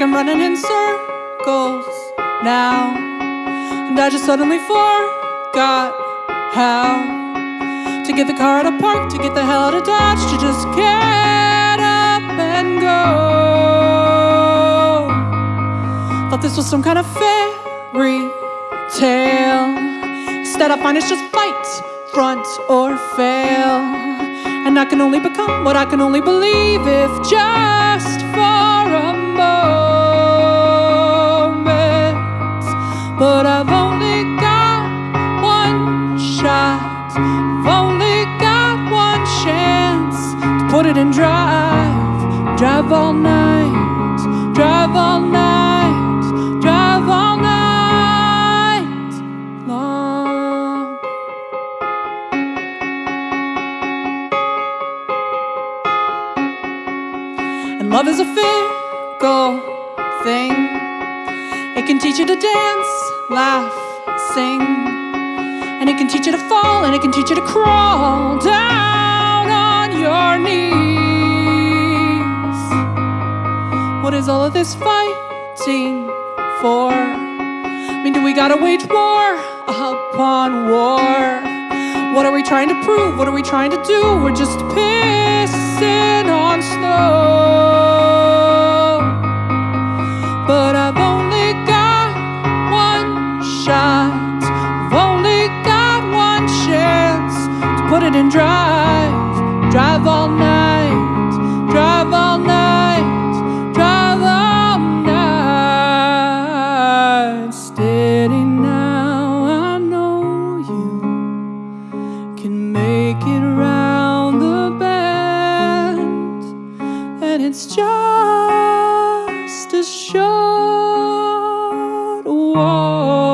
like I'm running in circles now. And I just suddenly forgot how to get the car out of park, to get the hell out of Dodge, to just get up and go. Thought this was some kind of fairy tale. Instead, I find it's just fight, front or fail. And I can only become what I can only believe if just for a moment. In drive, drive all night, drive all night, drive all night long. And love is a fickle thing. It can teach you to dance, laugh, sing. And it can teach you to fall, and it can teach you to crawl down your knees. What is all of this fighting for? I mean, do we gotta wage war upon war? What are we trying to prove? What are we trying to do? We're just pissing on snow. It's just a short walk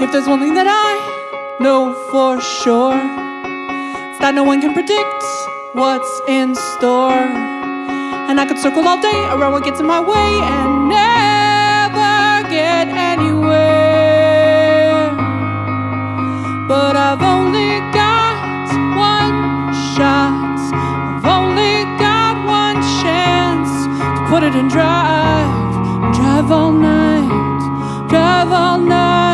If there's one thing that I know for sure, it's that no one can predict what's in store. And I could circle all day around what gets in my way and never get anywhere. But I've only got one shot, I've only got one chance to put it in drive, drive all night, drive all night,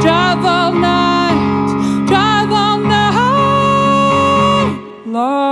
drive all night, drive all night long.